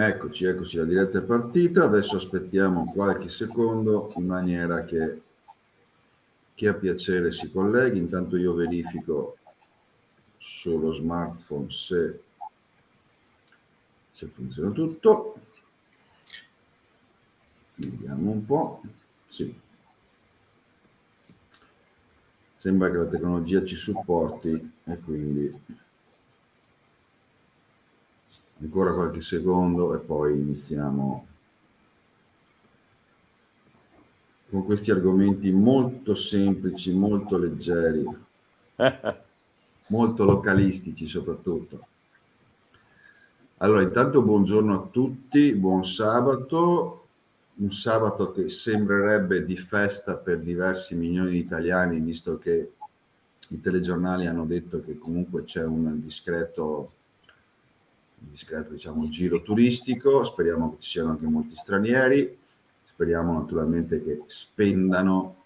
Eccoci, eccoci, la diretta è partita, adesso aspettiamo qualche secondo in maniera che chi ha piacere si colleghi, intanto io verifico sullo smartphone se, se funziona tutto. Vediamo un po'. Sì. Sembra che la tecnologia ci supporti e quindi ancora qualche secondo e poi iniziamo con questi argomenti molto semplici, molto leggeri, molto localistici soprattutto. Allora, intanto buongiorno a tutti, buon sabato, un sabato che sembrerebbe di festa per diversi milioni di italiani, visto che i telegiornali hanno detto che comunque c'è un discreto, un discreto diciamo, giro turistico, speriamo che ci siano anche molti stranieri, speriamo naturalmente che spendano,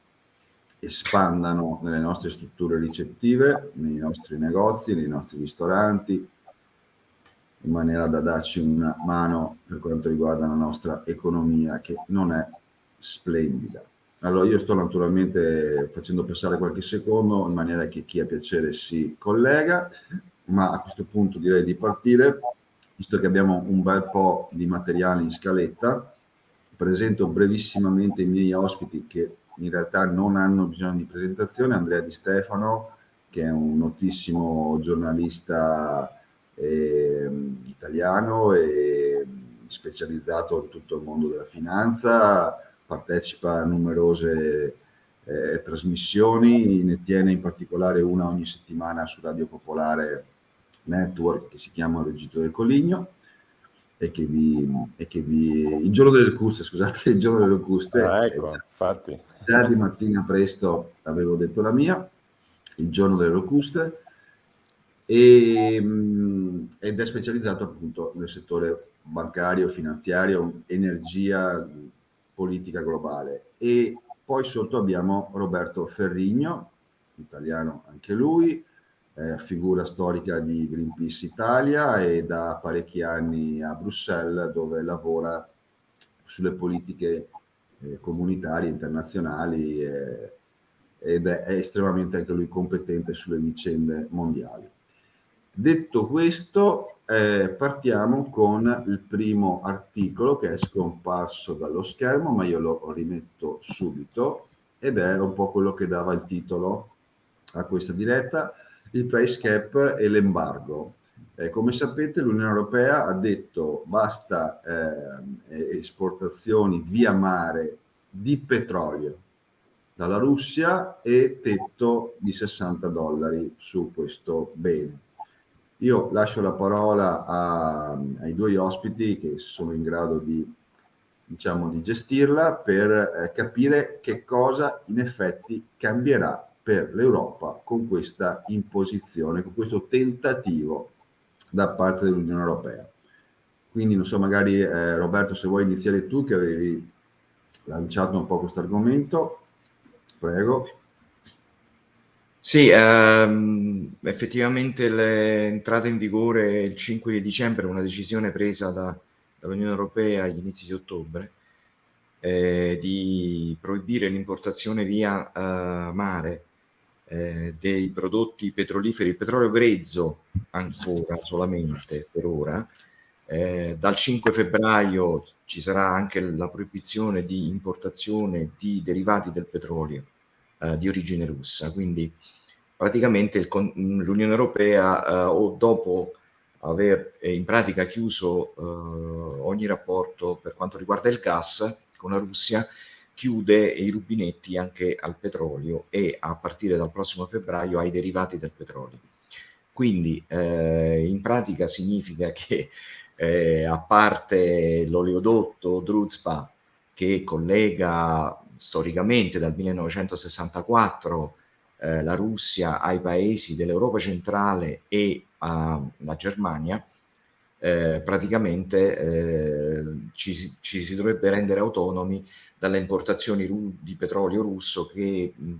espandano nelle nostre strutture ricettive, nei nostri negozi, nei nostri ristoranti, in maniera da darci una mano per quanto riguarda la nostra economia che non è splendida. Allora io sto naturalmente facendo passare qualche secondo in maniera che chi ha piacere si collega, ma a questo punto direi di partire, visto che abbiamo un bel po' di materiale in scaletta, presento brevissimamente i miei ospiti che in realtà non hanno bisogno di presentazione, Andrea Di Stefano, che è un notissimo giornalista eh, italiano e specializzato in tutto il mondo della finanza, partecipa a numerose eh, trasmissioni, ne tiene in particolare una ogni settimana su Radio Popolare Network che si chiama Reggito del Coligno e che vi, e che vi il giorno delle locuste, scusate, il giorno delle locuste, ah, ecco, già, infatti. già di mattina presto avevo detto la mia, il giorno delle locuste, e, ed è specializzato appunto nel settore bancario, finanziario, energia, politica globale. E poi sotto abbiamo Roberto Ferrigno, italiano anche lui, eh, figura storica di Greenpeace Italia e da parecchi anni a Bruxelles dove lavora sulle politiche eh, comunitarie, internazionali eh, ed è, è estremamente anche lui competente sulle vicende mondiali. Detto questo, eh, partiamo con il primo articolo che è scomparso dallo schermo, ma io lo rimetto subito, ed è un po' quello che dava il titolo a questa diretta, il price cap e l'embargo. Eh, come sapete l'Unione Europea ha detto basta eh, esportazioni via mare di petrolio dalla Russia e tetto di 60 dollari su questo bene. Io lascio la parola a, ai due ospiti che sono in grado di, diciamo, di gestirla per eh, capire che cosa in effetti cambierà per l'Europa con questa imposizione, con questo tentativo da parte dell'Unione Europea. Quindi non so, magari eh, Roberto se vuoi iniziare tu che avevi lanciato un po' questo argomento, prego. Sì, ehm, effettivamente l'entrata in vigore il 5 di dicembre, una decisione presa da, dall'Unione Europea agli inizi di ottobre, eh, di proibire l'importazione via eh, mare eh, dei prodotti petroliferi, il petrolio grezzo ancora solamente per ora. Eh, dal 5 febbraio ci sarà anche la proibizione di importazione di derivati del petrolio eh, di origine russa. Quindi praticamente l'Unione Europea eh, o dopo aver eh, in pratica chiuso eh, ogni rapporto per quanto riguarda il gas con la Russia, chiude i rubinetti anche al petrolio e a partire dal prossimo febbraio ai derivati del petrolio. Quindi eh, in pratica significa che eh, a parte l'oleodotto Druzpa che collega storicamente dal 1964 eh, la Russia ai paesi dell'Europa centrale e alla Germania, eh, praticamente eh, ci, ci, si dovrebbe rendere autonomi dalle importazioni di petrolio russo che mh,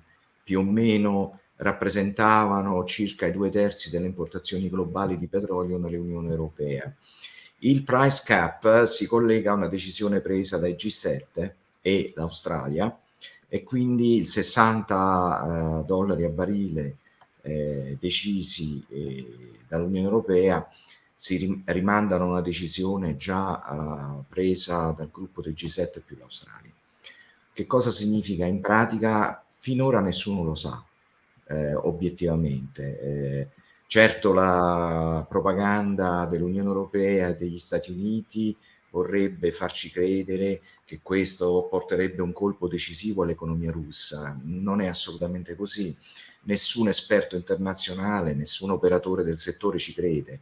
più o meno rappresentavano circa i due terzi delle importazioni globali di petrolio nell'Unione Europea. Il price cap si collega a una decisione presa dai G7 e l'Australia e quindi il 60 eh, dollari a barile eh, decisi eh, dall'Unione Europea si rimandano a una decisione già uh, presa dal gruppo del G7 più l'Australia. Che cosa significa in pratica? Finora nessuno lo sa, eh, obiettivamente. Eh, certo la propaganda dell'Unione Europea e degli Stati Uniti vorrebbe farci credere che questo porterebbe un colpo decisivo all'economia russa. Non è assolutamente così. Nessun esperto internazionale, nessun operatore del settore ci crede.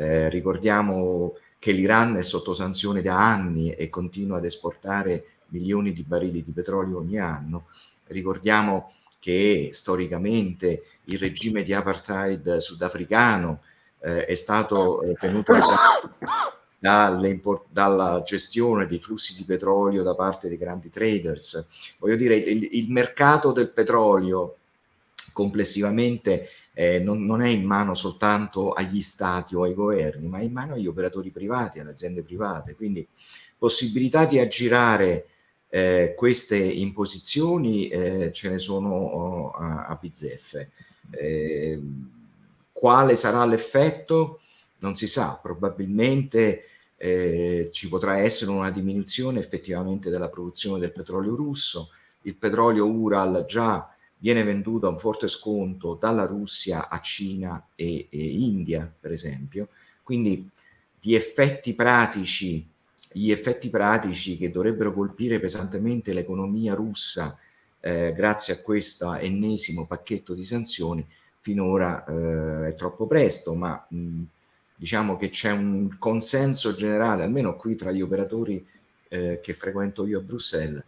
Eh, ricordiamo che l'Iran è sotto sanzione da anni e continua ad esportare milioni di barili di petrolio ogni anno. Ricordiamo che storicamente il regime di apartheid sudafricano eh, è stato eh, tenuto dalla gestione dei flussi di petrolio da parte dei grandi traders. Voglio dire, il, il mercato del petrolio complessivamente eh, non, non, è in mano soltanto agli stati o ai governi, ma è in mano agli operatori privati, alle aziende private. Quindi possibilità di aggirare eh, queste imposizioni eh, ce ne sono oh, a, a bizzeffe. Eh, quale sarà l'effetto? Non si sa, probabilmente eh, ci potrà essere una diminuzione effettivamente della produzione del petrolio russo. Il petrolio Ural già viene venduto a un forte sconto dalla Russia a Cina e, e India, per esempio. Quindi di effetti pratici, gli effetti pratici che dovrebbero colpire pesantemente l'economia russa eh, grazie a questo ennesimo pacchetto di sanzioni, finora eh, è troppo presto, ma mh, diciamo che c'è un consenso generale, almeno qui tra gli operatori eh, che frequento io a Bruxelles,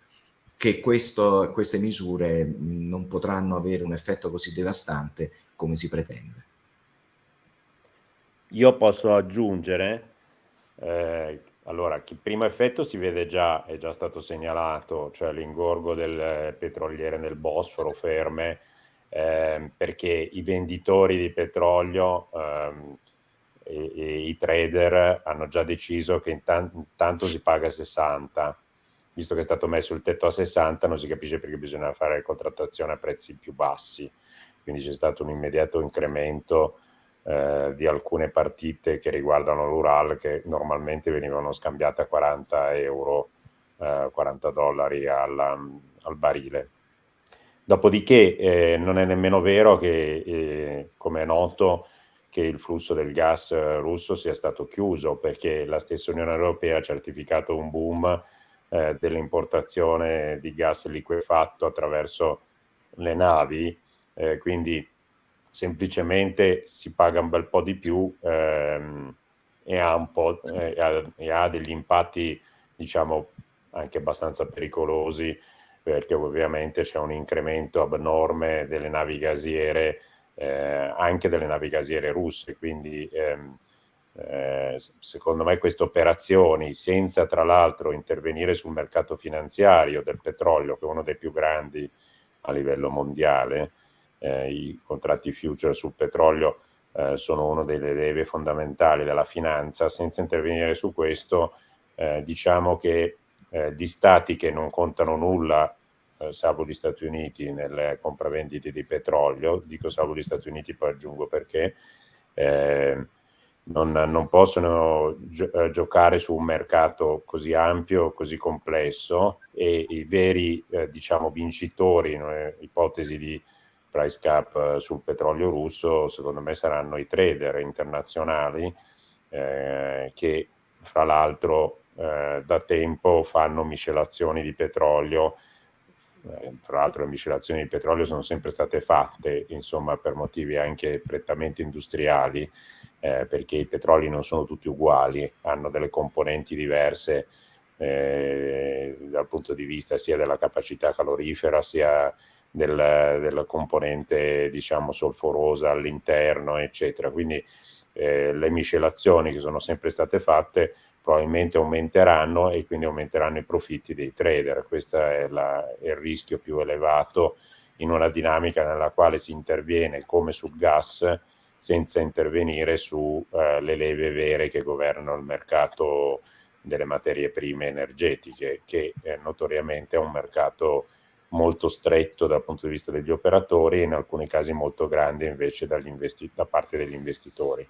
che questo, queste misure non potranno avere un effetto così devastante come si pretende. Io posso aggiungere, eh, allora, il primo effetto si vede già, è già stato segnalato, cioè l'ingorgo del petroliere nel Bosforo ferme, eh, perché i venditori di petrolio ehm, e, e, i trader hanno già deciso che intanto si paga 60 visto che è stato messo il tetto a 60, non si capisce perché bisogna fare contrattazione a prezzi più bassi. Quindi c'è stato un immediato incremento eh, di alcune partite che riguardano l'Ural che normalmente venivano scambiate a 40 euro, eh, 40 dollari alla, al barile. Dopodiché eh, non è nemmeno vero che, eh, come è noto, che il flusso del gas russo sia stato chiuso perché la stessa Unione Europea ha certificato un boom eh, dell'importazione di gas liquefatto attraverso le navi, eh, quindi semplicemente si paga un bel po' di più ehm, e, ha eh, ha, e, ha degli impatti diciamo anche abbastanza pericolosi perché ovviamente c'è un incremento abnorme delle navi gasiere eh, anche delle navi gasiere russe quindi ehm, eh, secondo me queste operazioni, senza tra l'altro intervenire sul mercato finanziario del petrolio, che è uno dei più grandi a livello mondiale, eh, i contratti future sul petrolio eh, sono uno delle leve fondamentali della finanza, senza intervenire su questo, eh, diciamo che eh, di stati che non contano nulla salvo gli Stati Uniti nelle compravendite di petrolio, dico salvo gli Stati Uniti poi aggiungo perché, non, non possono gio eh, giocare su un mercato così ampio, così complesso e i veri eh, diciamo, vincitori, in ipotesi di price cap eh, sul petrolio russo, secondo me saranno i trader internazionali eh, che fra l'altro eh, da tempo fanno miscelazioni di petrolio eh, tra l'altro le miscelazioni di petrolio sono sempre state fatte, insomma, per motivi anche prettamente industriali, eh, perché i petroli non sono tutti uguali, hanno delle componenti diverse eh, dal punto di vista sia della capacità calorifera sia del, della componente diciamo solforosa all'interno eccetera. Quindi eh, le miscelazioni che sono sempre state fatte probabilmente aumenteranno e quindi aumenteranno i profitti dei trader questo è, la, il rischio più elevato in una dinamica nella quale si interviene come sul gas senza intervenire sulle eh, leve vere che governano il mercato delle materie prime energetiche, che eh, notoriamente è un mercato molto stretto dal punto di vista degli operatori e in alcuni casi molto grande invece da parte degli investitori.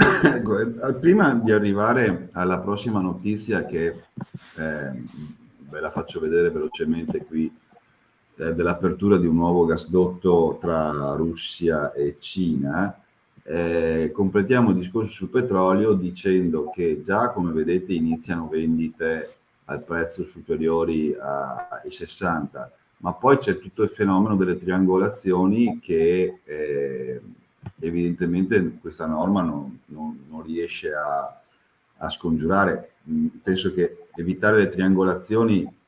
Ecco, eh, prima di arrivare alla prossima notizia che eh, ve la faccio vedere velocemente qui, eh, dell'apertura di un nuovo gasdotto tra Russia e Cina, eh, completiamo il discorso sul petrolio dicendo che già come vedete iniziano vendite al prezzo superiori ai 60, ma poi c'è tutto il fenomeno delle triangolazioni che eh, evidentemente questa norma non, non, non riesce a, a, scongiurare. Mm, penso che evitare le triangolazioni,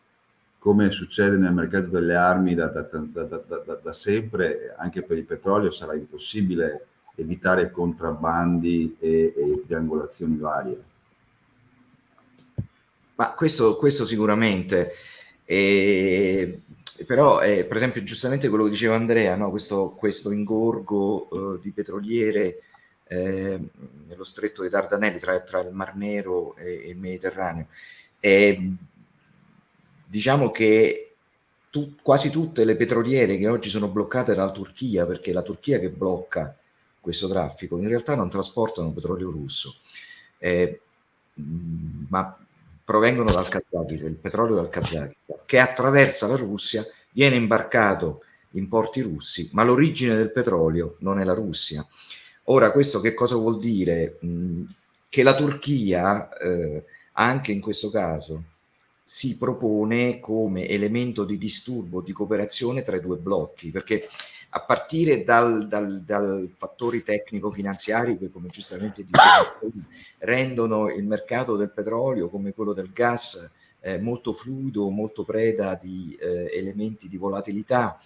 come succede nel mercato delle armi da, da, da, da sempre, anche per il petrolio sarà impossibile evitare contrabbandi e, e triangolazioni varie. Ma questo, questo sicuramente, eh, però eh, per esempio giustamente quello che diceva Andrea, no? questo, questo, ingorgo eh, di petroliere eh, nello stretto dei Dardanelli tra, tra, il Mar Nero e, e il Mediterraneo, diciamo che tu, quasi tutte le petroliere che oggi sono bloccate dalla Turchia, perché è la Turchia che blocca questo traffico, in realtà non trasportano petrolio russo, eh, ma provengono dal Kazakistan, il petrolio dal Kazakistan, che attraversa la Russia, viene imbarcato in porti russi, ma l'origine del petrolio non è la Russia. Ora, questo che cosa vuol dire? Mm, che la Turchia, eh, anche in questo caso, si propone come elemento di disturbo, di cooperazione tra i due blocchi, perché a partire dal, dal, dal fattori tecnico-finanziari che come giustamente dicevo rendono il mercato del petrolio come quello del gas eh, molto fluido, molto preda di eh, elementi di volatilità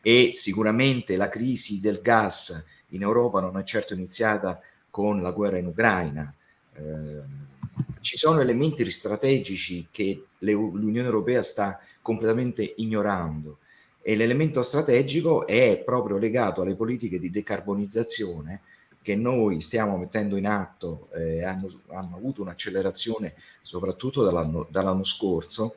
e sicuramente la crisi del gas in Europa non è certo iniziata con la guerra in Ucraina. Eh, ci sono elementi strategici che l'Unione Europea sta completamente ignorando e l'elemento strategico è proprio legato alle politiche di decarbonizzazione che noi stiamo mettendo in atto, eh, hanno, hanno, avuto un'accelerazione soprattutto dall'anno dall scorso,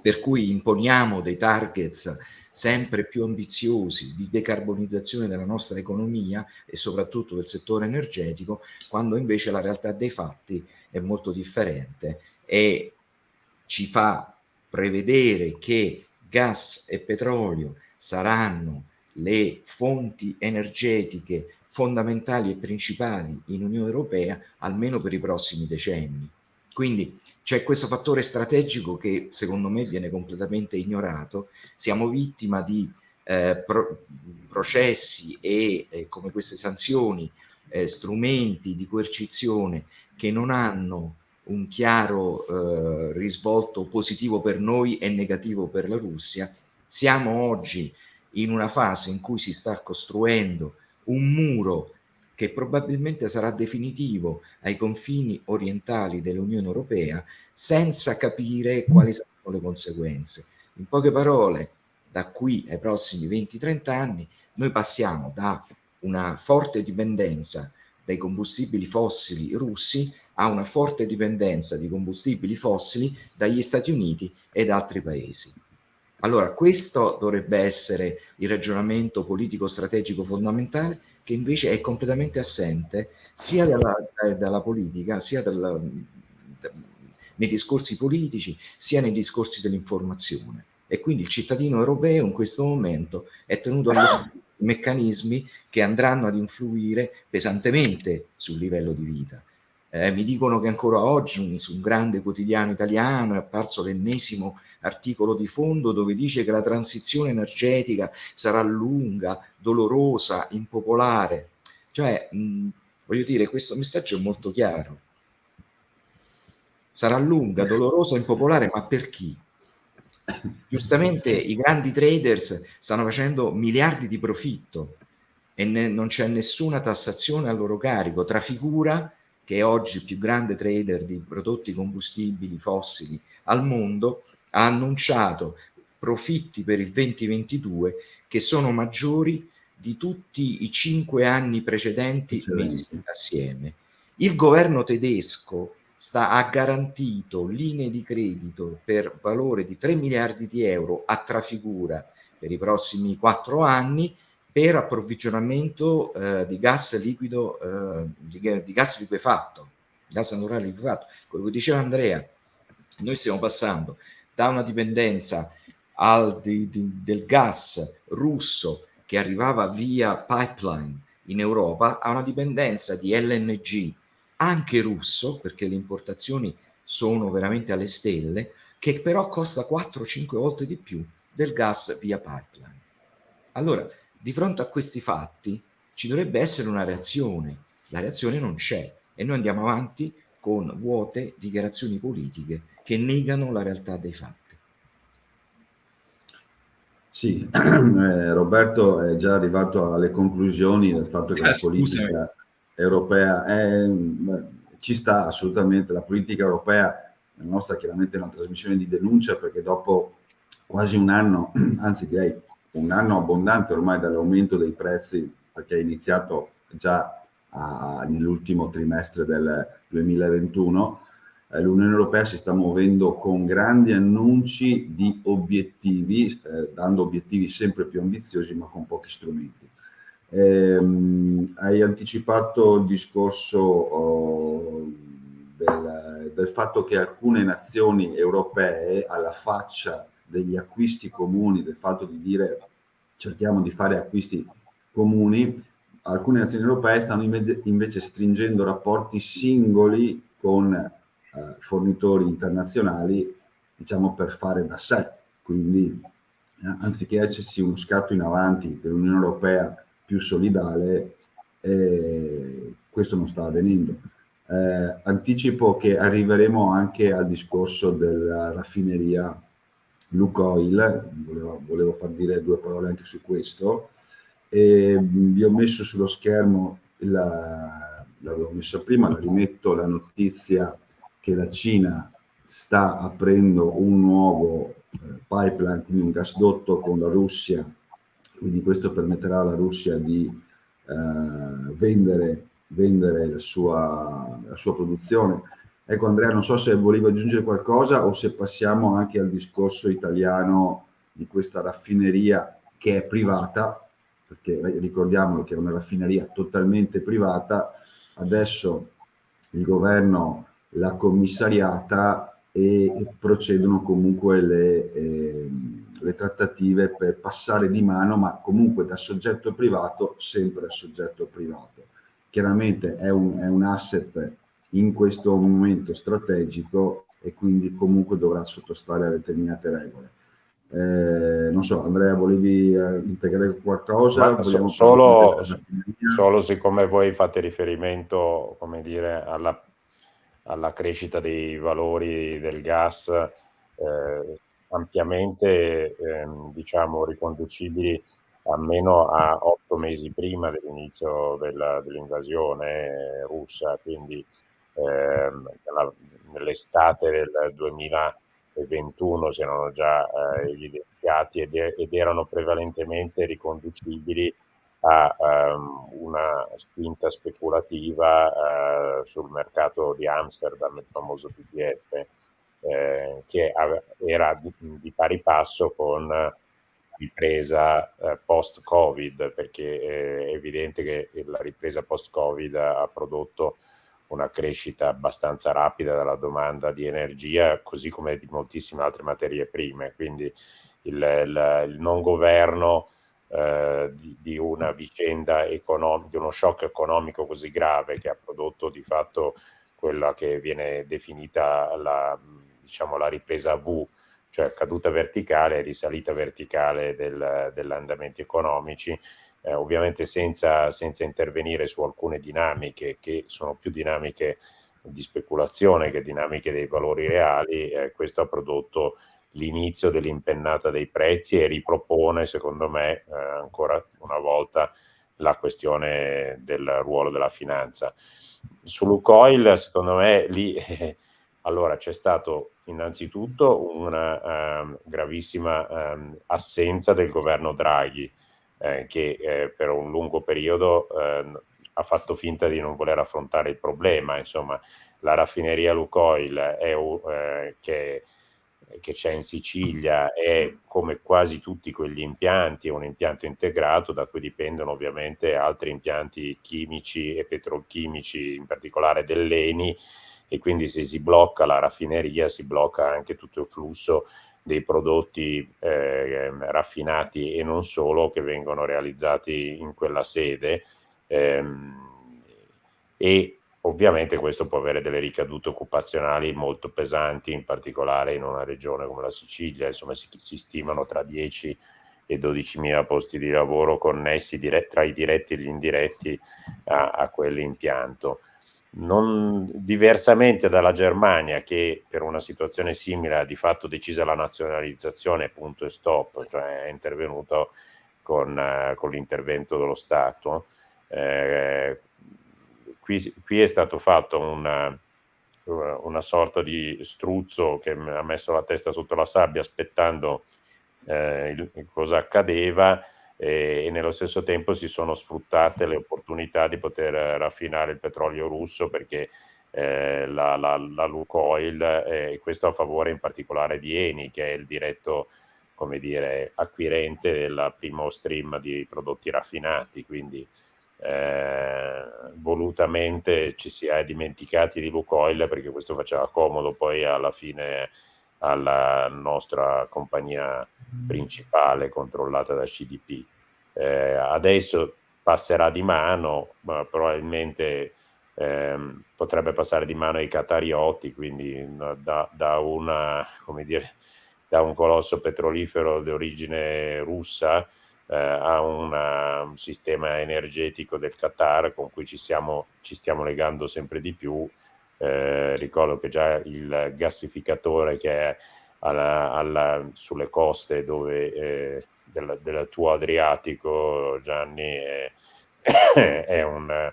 per cui imponiamo dei targets sempre più ambiziosi di decarbonizzazione della nostra economia e soprattutto del settore energetico, quando invece la realtà dei fatti è molto differente e ci fa prevedere che gas e petrolio saranno le fonti energetiche fondamentali e principali in Unione Europea almeno per i prossimi decenni. Quindi c'è questo fattore strategico che secondo me viene completamente ignorato, siamo vittima di eh, pro processi e eh, come queste sanzioni, eh, strumenti di coercizione che non hanno un chiaro eh, risvolto positivo per noi e negativo per la Russia. Siamo oggi in una fase in cui si sta costruendo un muro che probabilmente sarà definitivo ai confini orientali dell'Unione Europea senza capire quali saranno le conseguenze. In poche parole, da qui ai prossimi 20-30 anni noi passiamo da una forte dipendenza dai combustibili fossili russi ha una forte dipendenza di combustibili fossili dagli Stati Uniti ed altri paesi. Allora, questo dovrebbe essere il ragionamento politico-strategico fondamentale che invece è completamente assente sia dalla, dalla politica, sia dalla, nei discorsi politici, sia nei discorsi dell'informazione. E quindi il cittadino europeo in questo momento è tenuto allo meccanismi che andranno ad influire pesantemente sul livello di vita. Eh, mi dicono che ancora oggi su un grande quotidiano italiano è apparso l'ennesimo articolo di fondo dove dice che la transizione energetica sarà lunga, dolorosa, impopolare. Cioè, mh, voglio dire, questo messaggio è molto chiaro. Sarà lunga, dolorosa, impopolare, ma per chi? Giustamente i grandi traders stanno facendo miliardi di profitto e non c'è nessuna tassazione a loro carico, tra figura che è oggi il più grande trader di prodotti combustibili fossili al mondo, ha annunciato profitti per il 2022 che sono maggiori di tutti i cinque anni precedenti messi assieme. Il governo tedesco sta, ha garantito linee di credito per valore di 3 miliardi di euro a trafigura per i prossimi quattro anni per approvvigionamento eh, di gas liquido, eh, di, di, gas liquefatto, gas naturale liquefatto. Che diceva Andrea, noi stiamo passando da una dipendenza al, di, di, del gas russo che arrivava via pipeline in Europa a una dipendenza di LNG anche russo, perché le importazioni sono veramente alle stelle, che però costa 4-5 volte di più del gas via pipeline. Allora, di fronte a questi fatti ci dovrebbe essere una reazione, la reazione non c'è e noi andiamo avanti con vuote dichiarazioni politiche che negano la realtà dei fatti. Sì, eh, Roberto è già arrivato alle conclusioni del fatto che eh, la politica europea è, ci sta assolutamente, la politica europea, la nostra chiaramente è una trasmissione di denuncia perché dopo quasi un anno, anzi direi un anno abbondante ormai dall'aumento dei prezzi perché è iniziato già nell'ultimo trimestre del 2021, eh, l'Unione Europea si sta muovendo con grandi annunci di obiettivi, eh, dando obiettivi sempre più ambiziosi ma con pochi strumenti. Eh, hai anticipato il discorso oh, del, del, fatto che alcune nazioni europee, alla faccia degli acquisti comuni, del fatto di dire cerchiamo di fare acquisti comuni, alcune nazioni europee stanno invece, stringendo rapporti singoli con eh, fornitori internazionali, diciamo per fare da sé. Quindi eh, anziché esserci uno scatto in avanti per l'Unione Europea più solidale, eh, questo non sta avvenendo. Eh, anticipo che arriveremo anche al discorso della raffineria Lukoil, volevo, volevo far dire due parole anche su questo, e vi ho messo sullo schermo, l'avevo messa prima, la rimetto la notizia che la Cina sta aprendo un nuovo eh, pipeline, quindi un gasdotto con la Russia, quindi questo permetterà alla Russia di eh, vendere, vendere la, sua, la sua produzione. Ecco Andrea, non so se volevi aggiungere qualcosa o se passiamo anche al discorso italiano di questa raffineria che è privata, perché ricordiamolo che è una raffineria totalmente privata, adesso il governo la commissariata e procedono comunque le, eh, le, trattative per passare di mano, ma comunque da soggetto privato sempre a soggetto privato. Chiaramente è un, è un asset in questo momento strategico e quindi comunque dovrà sottostare a determinate regole. Eh, non so, Andrea, volevi eh, integrare qualcosa? So, solo, solo siccome voi fate riferimento, come dire, alla alla crescita dei valori del gas eh, ampiamente ehm, diciamo riconducibili almeno a otto mesi prima dell'inizio dell'invasione russa, quindi nell'estate del 2021 si erano già eh, evidenziati ed, ed, erano prevalentemente riconducibili a um, una spinta speculativa uh, sul mercato di Amsterdam, il famoso TTF, eh, che era di, di, pari passo con ripresa eh, post-Covid, perché è evidente che la ripresa post-Covid ha prodotto una crescita abbastanza rapida della domanda di energia, così come di moltissime altre materie prime. Quindi il, il, il non governo eh, di, di, una vicenda economica, di uno shock economico così grave che ha prodotto di fatto quella che viene definita la, diciamo, la ripresa V, cioè caduta verticale e risalita verticale del, degli andamenti economici, eh, ovviamente senza, senza intervenire su alcune dinamiche che sono più dinamiche di speculazione che dinamiche dei valori reali, eh, questo ha prodotto l'inizio dell'impennata dei prezzi e ripropone, secondo me, eh, ancora una volta la questione del ruolo della finanza. Su Lucoil, secondo me, lì eh, allora c'è stato innanzitutto una um, gravissima um, assenza del governo Draghi eh, che eh, per un lungo periodo eh, ha fatto finta di non voler affrontare il problema. Insomma, la raffineria Lukoil è, eh, che, c'è in Sicilia è come quasi tutti quegli impianti, un impianto integrato da cui dipendono ovviamente altri impianti chimici e petrolchimici, in particolare dell'ENI, e quindi se si blocca la raffineria si blocca anche tutto il flusso dei prodotti eh, raffinati e non solo che vengono realizzati in quella sede. Ehm, e ovviamente questo può avere delle ricadute occupazionali molto pesanti, in particolare in una regione come la Sicilia, insomma si, si stimano tra 10 e 12 mila posti di lavoro connessi dire, tra i diretti e gli indiretti a, a quell'impianto non diversamente dalla Germania che per una situazione simile ha di fatto decisa la nazionalizzazione punto e stop, cioè è intervenuto con, eh, con l'intervento dello Stato. Eh, qui, qui, è stato fatto una, una, sorta di struzzo che ha messo la testa sotto la sabbia aspettando eh, il, cosa accadeva e, nello stesso tempo si sono sfruttate le opportunità di poter raffinare il petrolio russo perché eh, la, la, la Lukoil, eh, questo a favore in particolare di Eni, che è il diretto come dire, acquirente del primo stream di prodotti raffinati, quindi eh, volutamente ci si è dimenticati di Lukoil perché questo faceva comodo poi alla fine alla nostra compagnia principale controllata da CDP. Eh, adesso passerà di mano, ma probabilmente ehm, potrebbe passare di mano ai catarioti, quindi da, da, una, dire, da un colosso petrolifero di origine russa eh, a una, un sistema energetico del Qatar con cui ci, siamo, ci stiamo legando sempre di più eh, ricordo che già il gassificatore che è alla, alla, sulle coste dove, eh, del, del, tuo Adriatico, Gianni, è, è, un,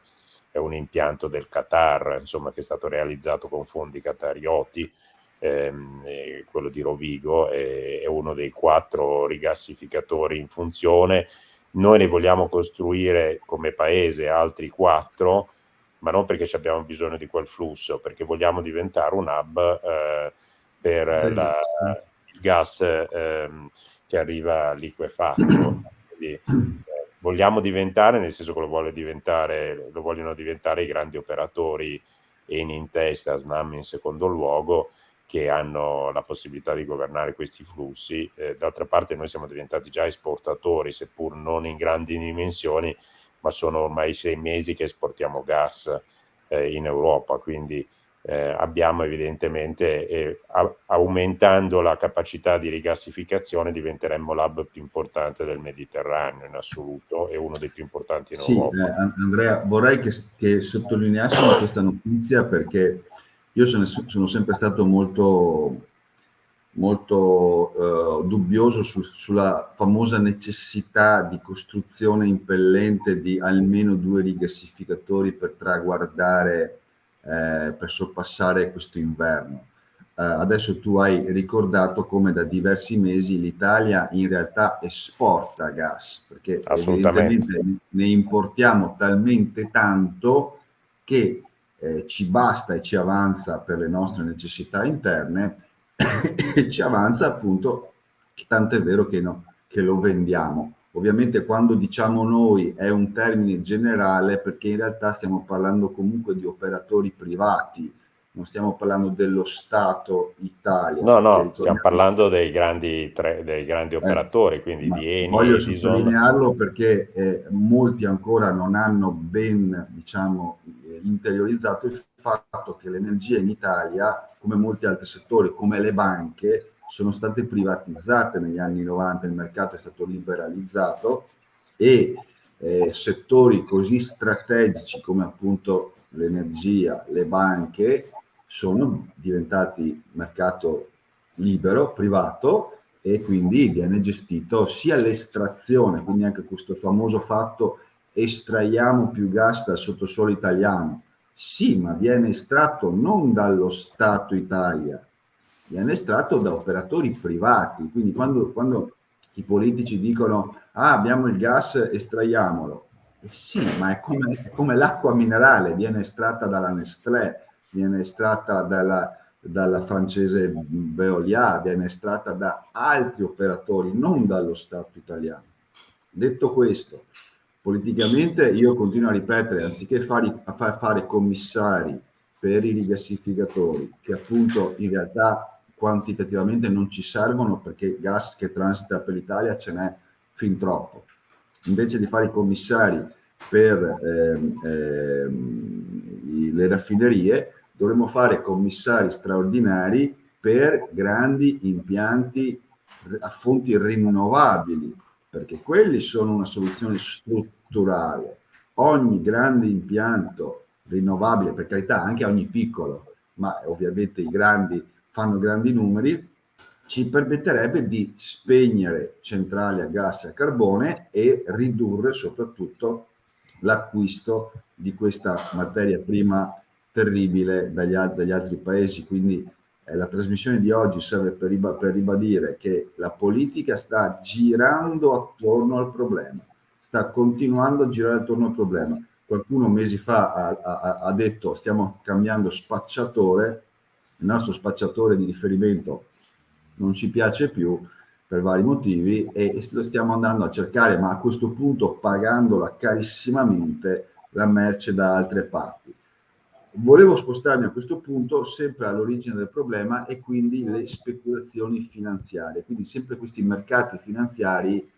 è, un, impianto del Qatar, insomma, che è stato realizzato con fondi qatarioti, ehm, quello di Rovigo, è uno dei quattro rigassificatori in funzione. Noi ne vogliamo costruire come paese altri quattro, ma non perché abbiamo bisogno di quel flusso, perché vogliamo diventare un hub eh, per la, il gas eh, che arriva liquefatto. Quindi, eh, vogliamo diventare, nel senso che lo, vuole diventare, lo vogliono diventare i grandi operatori, Eni in testa, Snam in secondo luogo, che hanno la possibilità di governare questi flussi. Eh, d'altra parte noi siamo diventati già esportatori, seppur non in grandi dimensioni, ma sono ormai sei mesi che esportiamo gas eh, in Europa, quindi eh, abbiamo evidentemente, eh, aumentando la capacità di rigassificazione, diventeremmo l'hub più importante del Mediterraneo in assoluto e uno dei più importanti in sì, Europa. Eh, Andrea, vorrei che, che sottolineassimo questa notizia perché io sono, sono sempre stato molto molto eh, dubbioso su, sulla famosa necessità di costruzione impellente di almeno due rigassificatori per traguardare, eh, per sorpassare questo inverno. Eh, adesso tu hai ricordato come da diversi mesi l'Italia in realtà esporta gas, perché evidentemente ne importiamo talmente tanto che eh, ci basta e ci avanza per le nostre necessità interne e ci avanza appunto, tanto è vero che, no, che lo vendiamo. Ovviamente quando diciamo noi è un termine generale perché in realtà stiamo parlando comunque di operatori privati, non stiamo parlando dello Stato Italia. No, no, stiamo parlando dei grandi, tre, dei grandi eh, operatori, eh, quindi di Eni. Voglio sottolinearlo perché eh, molti ancora non hanno ben, diciamo, interiorizzato il fatto che l'energia in Italia come molti altri settori, come le banche, sono state privatizzate negli anni 90, il mercato è stato liberalizzato e eh, settori così strategici come appunto l'energia, le banche, sono diventati mercato libero, privato e quindi viene gestito sia l'estrazione, quindi anche questo famoso fatto estraiamo più gas dal sottosuolo italiano, sì, ma viene estratto non dallo Stato Italia, viene estratto da operatori privati. Quindi quando, quando i politici dicono ah abbiamo il gas, estraiamolo. Eh sì, ma è come, come l'acqua minerale, viene estratta dalla Nestlé, viene estratta dalla, dalla francese Veolia, viene estratta da altri operatori, non dallo Stato italiano. Detto questo, politicamente io continuo a ripetere, anziché fare, a far fare commissari per i rigassificatori, che appunto in realtà quantitativamente non ci servono perché gas che transita per l'Italia ce n'è fin troppo. Invece di fare i commissari per ehm, ehm, le raffinerie, dovremmo fare commissari straordinari per grandi impianti a fonti rinnovabili, perché quelli sono una soluzione strutturale. Ogni grande impianto rinnovabile, per carità anche ogni piccolo, ma ovviamente i grandi fanno grandi numeri, ci permetterebbe di spegnere centrali a gas e a carbone e ridurre soprattutto l'acquisto di questa materia prima terribile dagli, dagli altri paesi. Quindi la trasmissione di oggi serve per, riba per ribadire che la politica sta girando attorno al problema, sta continuando a girare attorno al problema. Qualcuno mesi fa ha, ha, ha detto stiamo cambiando spacciatore, il nostro spacciatore di riferimento non ci piace più per vari motivi e lo stiamo andando a cercare, ma a questo punto pagandola carissimamente la merce da altre parti. Volevo spostarmi a questo punto sempre all'origine del problema e quindi le speculazioni finanziarie, quindi sempre questi mercati finanziari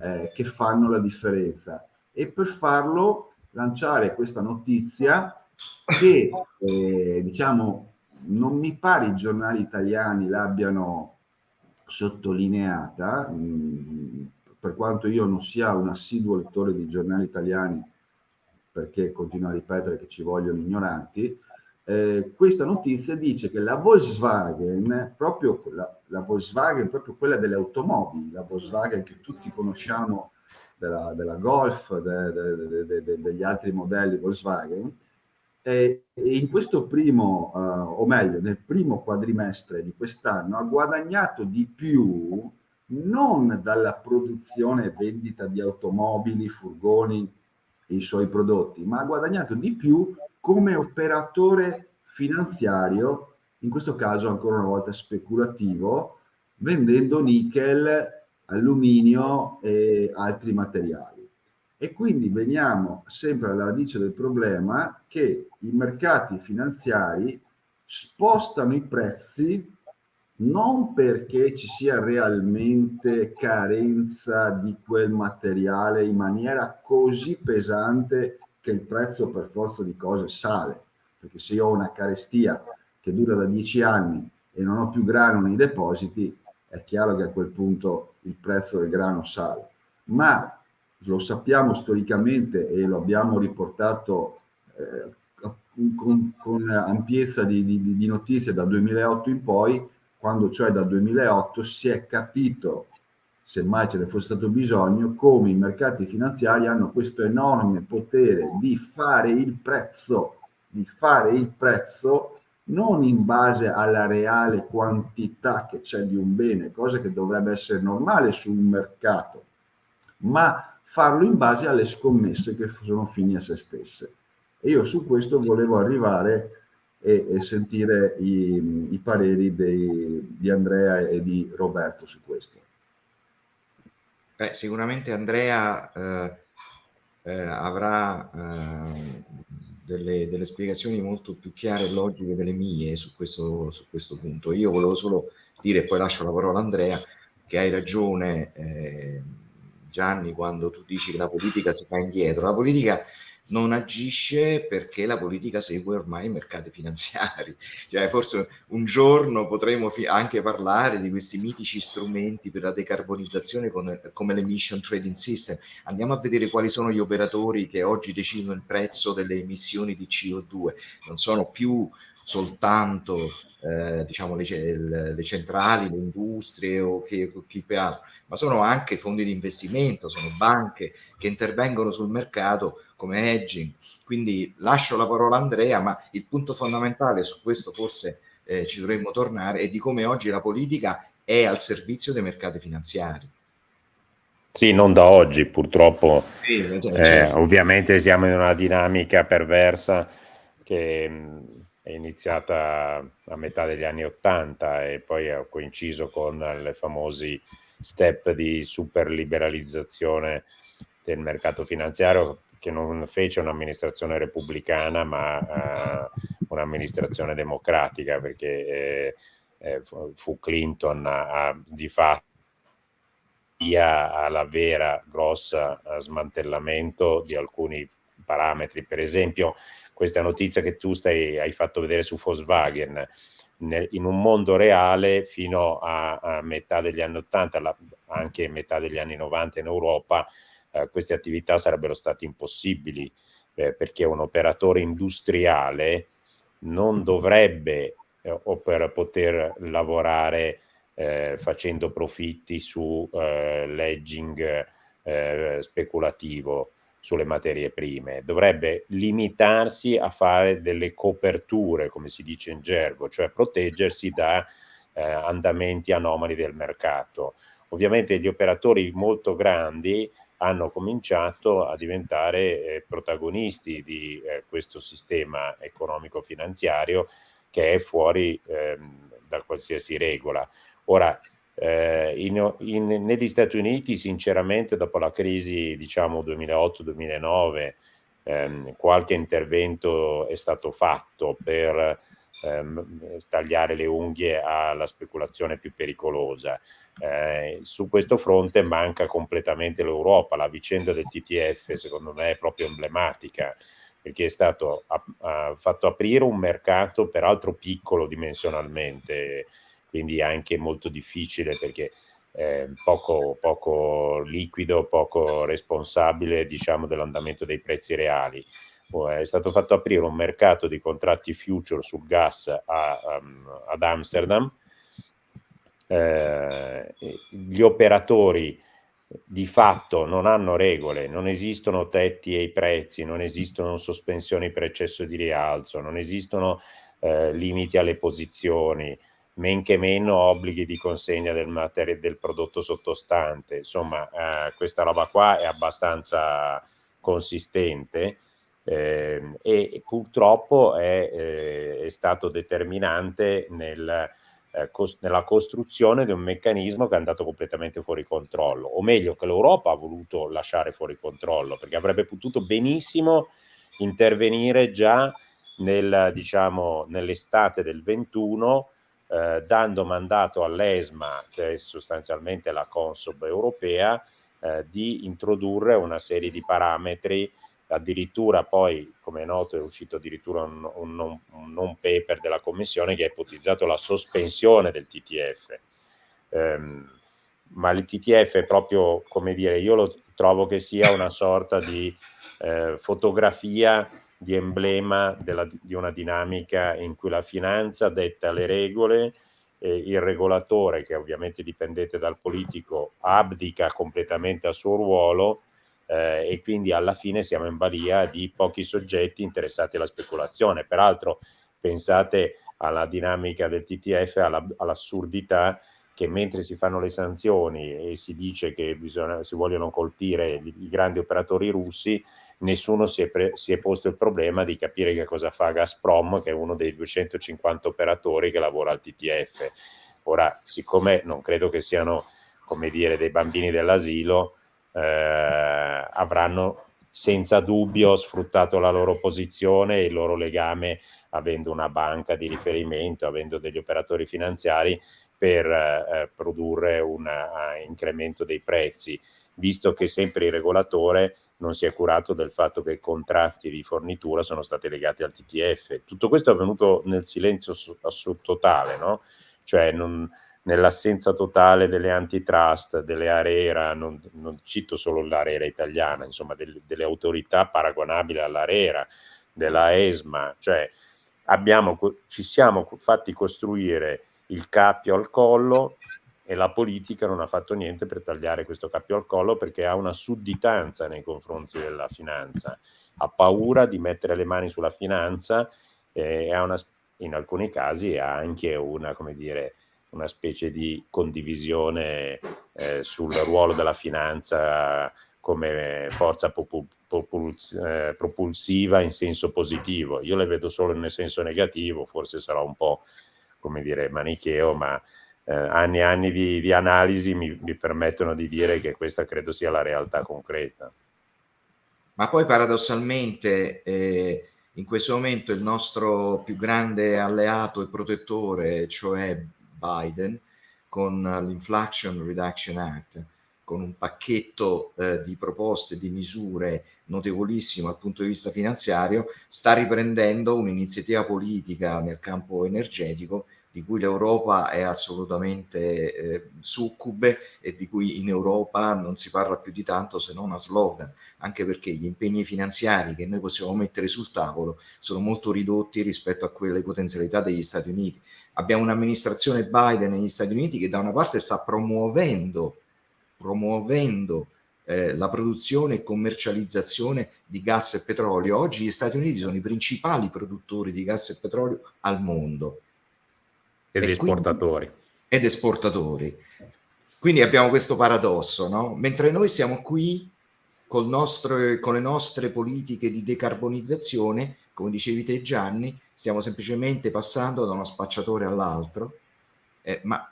eh, che fanno la differenza. E per farlo lanciare questa notizia che eh, diciamo non mi pare i giornali italiani l'abbiano sottolineata, mh, mm, per quanto io non sia un assiduo lettore di giornali italiani, perché continuo a ripetere che ci vogliono ignoranti, eh, questa notizia dice che la Volkswagen, proprio la, la, Volkswagen, proprio quella delle automobili, la Volkswagen che tutti conosciamo della, della Golf, de, de, de, degli altri modelli Volkswagen, e in questo primo, uh, o meglio, nel primo quadrimestre di quest'anno ha guadagnato di più non dalla produzione e vendita di automobili, furgoni i suoi prodotti, ma ha guadagnato di più come operatore finanziario, in questo caso ancora una volta speculativo, vendendo nickel, alluminio e altri materiali. E quindi veniamo sempre alla radice del problema che i mercati finanziari spostano i prezzi non perché ci sia realmente carenza di quel materiale in maniera così pesante che il prezzo per forza di cose sale. Perché se io ho una carestia che dura da dieci anni e non ho più grano nei depositi, è chiaro che a quel punto il prezzo del grano sale. Ma lo sappiamo storicamente e lo abbiamo riportato eh, con, con, ampiezza di, di, di, notizie dal 2008 in poi, quando cioè dal 2008 si è capito, se mai ce ne fosse stato bisogno, come i mercati finanziari hanno questo enorme potere di fare il prezzo, di fare il prezzo non in base alla reale quantità che c'è di un bene, cosa che dovrebbe essere normale su un mercato, ma farlo in base alle scommesse che sono fini a se stesse. E io su questo volevo arrivare e, e sentire i, i pareri dei, di Andrea e di Roberto su questo. Beh, sicuramente Andrea eh, eh, avrà eh, delle, delle, spiegazioni molto più chiare e logiche delle mie su questo, su questo punto. Io volevo solo dire, poi lascio la parola a Andrea, che hai ragione eh, Gianni quando tu dici che la politica si fa indietro. La politica non agisce perché la politica segue ormai i mercati finanziari. Cioè, forse un giorno potremo anche parlare di questi mitici strumenti per la decarbonizzazione con, come l'emission trading system. Andiamo a vedere quali sono gli operatori che oggi decidono il prezzo delle emissioni di CO2. Non sono più soltanto eh, diciamo le, le, centrali, le industrie o chi, chi altro ma sono anche fondi di investimento, sono banche che intervengono sul mercato come hedging. Quindi lascio la parola a Andrea, ma il punto fondamentale su questo forse eh, ci dovremmo tornare è di come oggi la politica è al servizio dei mercati finanziari. Sì, non da oggi, purtroppo. Sì, eh, certo. ovviamente siamo in una dinamica perversa che mh, è iniziata a metà degli anni Ottanta e poi ha coinciso con i famosi step di superliberalizzazione del mercato finanziario che non fece un'amministrazione repubblicana ma uh, un'amministrazione democratica perché eh, eh, fu Clinton a, a, di fatto alla vera grossa smantellamento di alcuni parametri. Per esempio, questa notizia che tu stai, hai fatto vedere su Volkswagen, nel, in un mondo reale fino a, a metà degli anni 80, la, anche metà degli anni 90 in Europa, eh, queste attività sarebbero state impossibili eh, perché un operatore industriale non dovrebbe eh, o per poter lavorare eh, facendo profitti su eh, l'edging eh, speculativo sulle materie prime, dovrebbe limitarsi a fare delle coperture, come si dice in gergo, cioè proteggersi da eh, andamenti anomali del mercato. Ovviamente gli operatori molto grandi hanno cominciato a diventare eh, protagonisti di eh, questo sistema economico-finanziario che è fuori ehm, da qualsiasi regola. Ora, eh, in, in, negli Stati Uniti, sinceramente, dopo la crisi, diciamo 2008-2009, ehm, qualche intervento è stato fatto per ehm, tagliare le unghie alla speculazione più pericolosa. Eh, su questo fronte manca completamente l'Europa, la vicenda del TTF secondo me è proprio emblematica perché è stato a, a, fatto aprire un mercato peraltro piccolo dimensionalmente, quindi anche molto difficile perché eh, poco, poco, liquido, poco responsabile diciamo, dell'andamento dei prezzi reali. È stato fatto aprire un mercato di contratti future sul gas a, um, ad Amsterdam. Eh, gli operatori di fatto non hanno regole, non esistono tetti ai prezzi, non esistono sospensioni per eccesso di rialzo, non esistono eh, limiti alle posizioni, men che meno obblighi di consegna del, materia, del prodotto sottostante. Insomma, eh, questa roba qua è abbastanza consistente eh, e purtroppo è, eh, è stato determinante nel eh, cos nella costruzione di un meccanismo che è andato completamente fuori controllo, o meglio che l'Europa ha voluto lasciare fuori controllo, perché avrebbe potuto benissimo intervenire già nel, diciamo, nell'estate del 21 eh, dando mandato all'ESMA, che è sostanzialmente la Consob europea, eh, di introdurre una serie di parametri addirittura poi, come è noto, è uscito addirittura un, un, non, un non paper della Commissione che ha ipotizzato la sospensione del TTF. Um, ma il TTF è proprio, come dire, io lo trovo che sia una sorta di eh, fotografia, di emblema della, di una dinamica in cui la finanza detta le regole, eh, il regolatore, che ovviamente dipendente dal politico, abdica completamente al suo ruolo eh, e quindi alla fine siamo in balia di pochi soggetti interessati alla speculazione. Peraltro pensate alla dinamica del TTF, alla, all'assurdità che mentre si fanno le sanzioni e si dice che bisogna, si vogliono colpire i grandi operatori russi, nessuno si è, si è, posto il problema di capire che cosa fa Gazprom, che è uno dei 250 operatori che lavora al TTF. Ora, siccome non credo che siano, come dire, dei bambini dell'asilo, eh, avranno senza dubbio sfruttato la loro posizione e il loro legame avendo una banca di riferimento, avendo degli operatori finanziari per eh, produrre un uh, incremento dei prezzi, visto che sempre il regolatore non si è curato del fatto che i contratti di fornitura sono stati legati al TTF. Tutto questo è avvenuto nel silenzio totale, no? Cioè non, nell'assenza totale delle antitrust, delle ARERA, non, non cito solo l'ARERA italiana, insomma del, delle autorità paragonabili all'ARERA, della ESMA, cioè abbiamo, ci siamo fatti costruire il cappio al collo e la politica non ha fatto niente per tagliare questo cappio al collo perché ha una sudditanza nei confronti della finanza, ha paura di mettere le mani sulla finanza e ha una, in alcuni casi ha anche una, dire, una specie di condivisione eh, sul ruolo della finanza come forza eh, propulsiva in senso positivo. Io le vedo solo nel senso negativo, forse sarà un po' come dire manicheo, ma eh, anni e anni di, di analisi mi, mi, permettono di dire che questa credo sia la realtà concreta. Ma poi paradossalmente eh, in questo momento il nostro più grande alleato e protettore, cioè Biden, con l'Inflation Reduction Act, con un pacchetto eh, di proposte, di misure notevolissimo dal punto di vista finanziario, sta riprendendo un'iniziativa politica nel campo energetico di cui l'Europa è assolutamente eh, succube e di cui in Europa non si parla più di tanto se non a slogan, anche perché gli impegni finanziari che noi possiamo mettere sul tavolo sono molto ridotti rispetto a quelle potenzialità degli Stati Uniti. Abbiamo un'amministrazione Biden negli Stati Uniti che da una parte sta promuovendo, promuovendo eh, la produzione e commercializzazione di gas e petrolio. Oggi gli Stati Uniti sono i principali produttori di gas e petrolio al mondo ed esportatori. Quindi, ed esportatori. Quindi abbiamo questo paradosso, no? Mentre noi siamo qui con, nostro, con le nostre politiche di decarbonizzazione, come dicevi te Gianni, stiamo semplicemente passando da uno spacciatore all'altro, eh, ma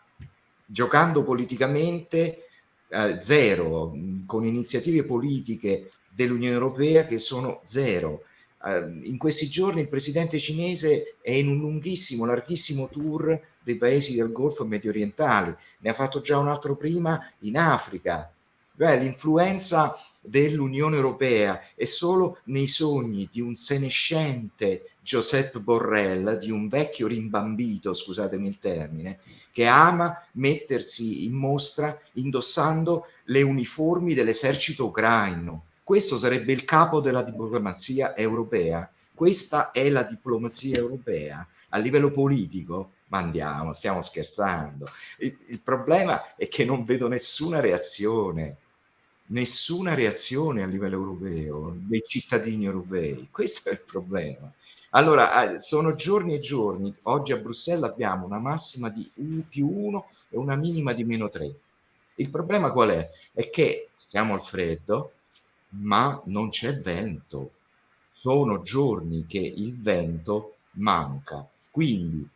giocando politicamente eh, zero, con iniziative politiche dell'Unione Europea che sono zero. Uh, in questi giorni il presidente cinese è in un lunghissimo, larghissimo tour dei paesi del Golfo medio orientali, ne ha fatto già un altro prima in Africa. L'influenza dell'Unione Europea è solo nei sogni di un senescente Giuseppe Borrell, di un vecchio rimbambito, scusatemi il termine, che ama mettersi in mostra indossando le uniformi dell'esercito ucraino. Questo sarebbe il capo della diplomazia europea. Questa è la diplomazia europea a livello politico ma andiamo, stiamo scherzando. Il, il, problema è che non vedo nessuna reazione, nessuna reazione a livello europeo, dei cittadini europei. Questo è il problema. Allora, eh, sono giorni e giorni. Oggi a Bruxelles abbiamo una massima di U più 1 e una minima di meno 3. Il problema qual è? È che siamo al freddo, ma non c'è vento. Sono giorni che il vento manca. Quindi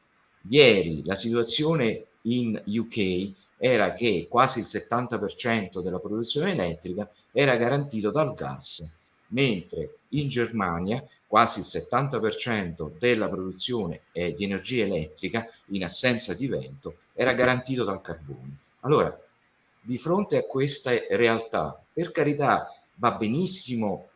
Ieri la situazione in UK era che quasi il 70% della produzione elettrica era garantito dal gas, mentre in Germania quasi il 70% della produzione eh, di energia elettrica in assenza di vento era garantito dal carbone. Allora, di fronte a queste realtà, per carità, va benissimo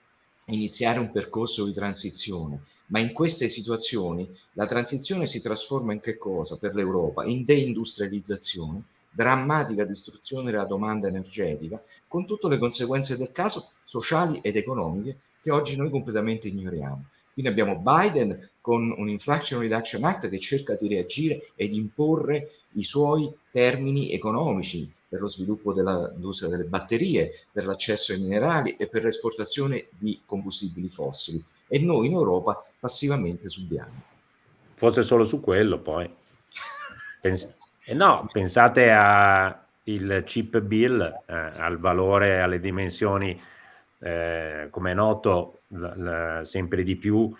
iniziare un percorso di transizione, ma in queste situazioni la transizione si trasforma in che cosa per l'Europa? In deindustrializzazione, drammatica distruzione della domanda energetica, con tutte le conseguenze del caso sociali ed economiche che oggi noi completamente ignoriamo. Quindi abbiamo Biden con un Inflation Reduction Act che cerca di reagire ed imporre i suoi termini economici per lo sviluppo dell'industria delle batterie, per l'accesso ai minerali e per l'esportazione di combustibili fossili e noi in Europa passivamente subiamo. Forse solo su quello poi. Pens eh no, pensate al chip bill, eh, al valore, alle dimensioni, eh, come è noto, sempre di più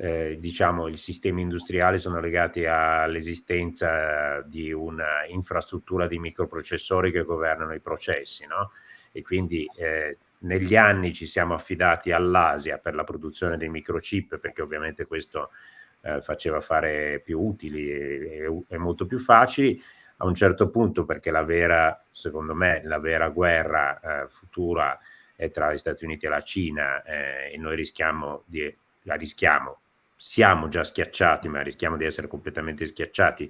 eh, diciamo, i sistemi industriali sono legati all'esistenza di un'infrastruttura di microprocessori che governano i processi, no? E quindi eh, negli anni ci siamo affidati all'Asia per la produzione dei microchip perché ovviamente questo eh, faceva fare più utili e, e, e, molto più facili. A un certo punto perché la vera secondo me la vera guerra eh, futura è tra gli Stati Uniti e la Cina eh, e noi rischiamo di la rischiamo. Siamo già schiacciati ma rischiamo di essere completamente schiacciati.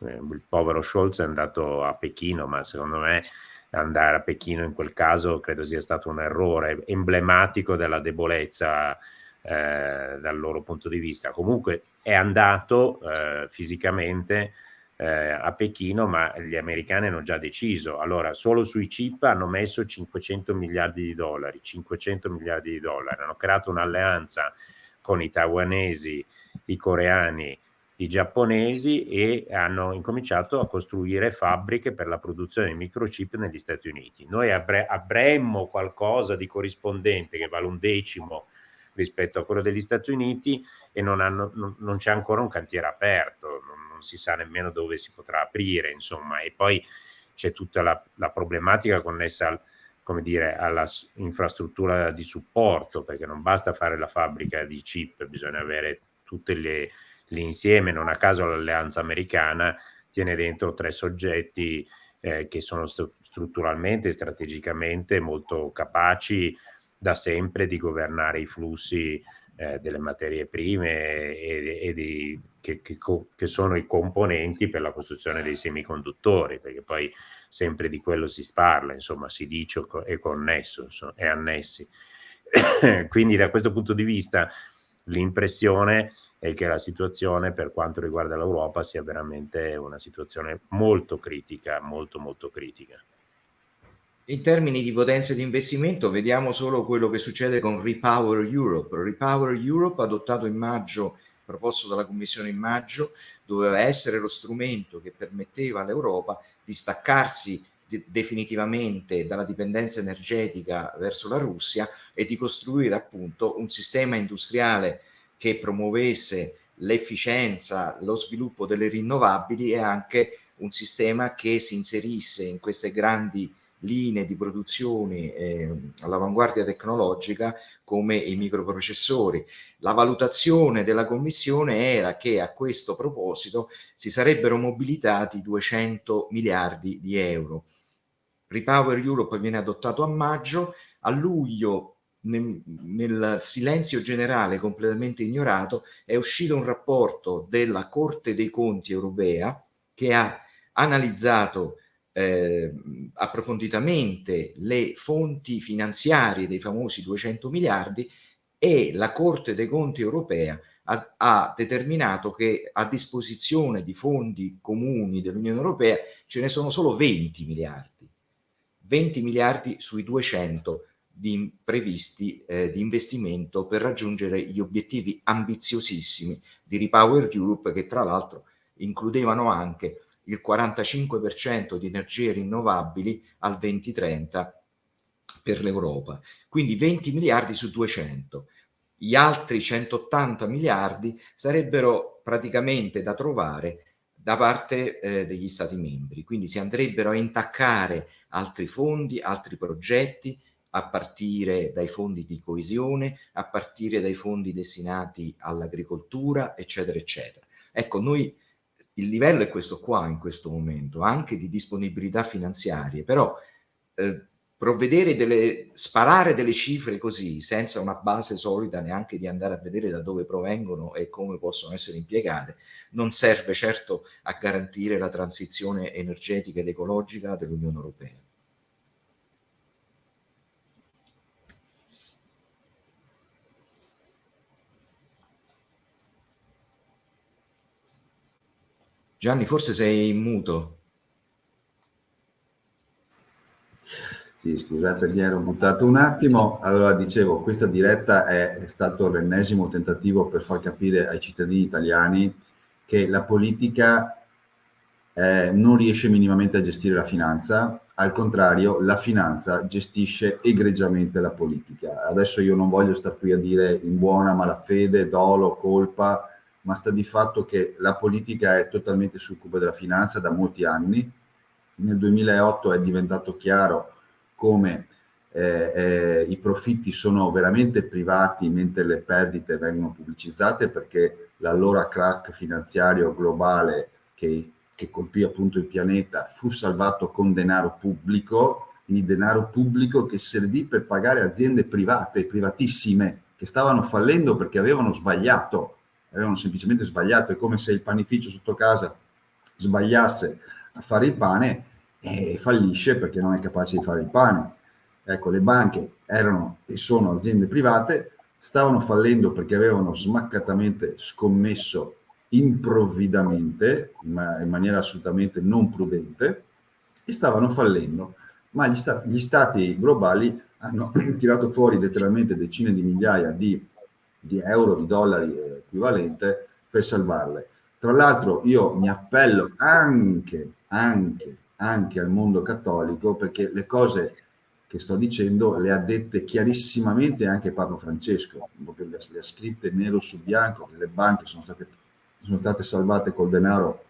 Eh, il povero Scholz è andato a Pechino ma secondo me andare a Pechino in quel caso credo sia stato un errore emblematico della debolezza eh, dal loro punto di vista. Comunque è andato eh, fisicamente eh, a Pechino, ma gli americani hanno già deciso. Allora, solo sui chip hanno messo 500 miliardi di dollari, 500 miliardi di dollari, hanno creato un'alleanza con i taiwanesi, i coreani i giapponesi e hanno incominciato a costruire fabbriche per la produzione di microchip negli Stati Uniti. Noi avre avremmo qualcosa di corrispondente che vale un decimo rispetto a quello degli Stati Uniti e non, non, non c'è ancora un cantiere aperto, non, non, si sa nemmeno dove si potrà aprire, insomma, e poi c'è tutta la, la problematica connessa al, come dire, alla infrastruttura di supporto, perché non basta fare la fabbrica di chip, bisogna avere tutte le l'insieme, non a caso l'alleanza americana tiene dentro tre soggetti eh, che sono st strutturalmente e strategicamente molto capaci da sempre di governare i flussi eh, delle materie prime e, e di, che, che, che, sono i componenti per la costruzione dei semiconduttori, perché poi sempre di quello si parla, insomma si dice è connesso, è annessi. Quindi da questo punto di vista l'impressione è che la situazione per quanto riguarda l'Europa sia veramente una situazione molto critica, molto molto critica. In termini di potenza di investimento vediamo solo quello che succede con Repower Europe. Repower Europe adottato in maggio, proposto dalla Commissione in maggio, doveva essere lo strumento che permetteva all'Europa di staccarsi definitivamente dalla dipendenza energetica verso la Russia e di costruire appunto un sistema industriale che promuovesse l'efficienza, lo sviluppo delle rinnovabili e anche un sistema che si inserisse in queste grandi linee di produzione eh, all'avanguardia tecnologica come i microprocessori. La valutazione della Commissione era che a questo proposito si sarebbero mobilitati 200 miliardi di euro. Repower Europe viene adottato a maggio, a luglio nel, nel, silenzio generale completamente ignorato è uscito un rapporto della Corte dei Conti europea che ha analizzato eh, approfonditamente le fonti finanziarie dei famosi 200 miliardi e la Corte dei Conti europea ha, ha determinato che a disposizione di fondi comuni dell'Unione Europea ce ne sono solo 20 miliardi 20 miliardi sui 200 di, previsti eh, di investimento per raggiungere gli obiettivi ambiziosissimi di Repower Europe che tra l'altro includevano anche il 45% di energie rinnovabili al 2030 per l'Europa. Quindi 20 miliardi su 200. Gli altri 180 miliardi sarebbero praticamente da trovare da parte eh, degli Stati membri. Quindi si andrebbero a intaccare altri fondi, altri progetti, a partire dai fondi di coesione, a partire dai fondi destinati all'agricoltura, eccetera, eccetera. Ecco, noi il livello è questo qua in questo momento, anche di disponibilità finanziarie, però eh, provvedere delle, sparare delle cifre così, senza una base solida neanche di andare a vedere da dove provengono e come possono essere impiegate, non serve certo a garantire la transizione energetica ed ecologica dell'Unione Europea. Gianni, forse sei muto. Sì, scusate, mi ero buttato un attimo. Allora, dicevo, questa diretta è, è stato l'ennesimo tentativo per far capire ai cittadini italiani che la politica eh, non riesce minimamente a gestire la finanza, al contrario, la finanza gestisce egregiamente la politica. Adesso io non voglio stare qui a dire in buona malafede, dolo, colpa, ma sta di fatto che la politica è totalmente succube della finanza da molti anni. Nel 2008 è diventato chiaro come eh, eh, i profitti sono veramente privati mentre le perdite vengono pubblicizzate perché l'allora crack finanziario globale che, che colpì appunto il pianeta fu salvato con denaro pubblico, quindi denaro pubblico che servì per pagare aziende private, privatissime, che stavano fallendo perché avevano sbagliato avevano semplicemente sbagliato, è come se il panificio sotto casa sbagliasse a fare il pane e fallisce perché non è capace di fare il pane. Ecco, le banche erano e sono aziende private, stavano fallendo perché avevano smaccatamente scommesso improvvidamente, ma in maniera assolutamente non prudente, e stavano fallendo. Ma gli stati, gli stati globali hanno tirato fuori letteralmente decine di migliaia di, di euro, di dollari equivalente per salvarle. Tra l'altro io mi appello anche, anche, anche al mondo cattolico perché le cose che sto dicendo le ha dette chiarissimamente anche Papa Francesco, le ha scritte nero su bianco, che le banche sono state, sono state salvate col denaro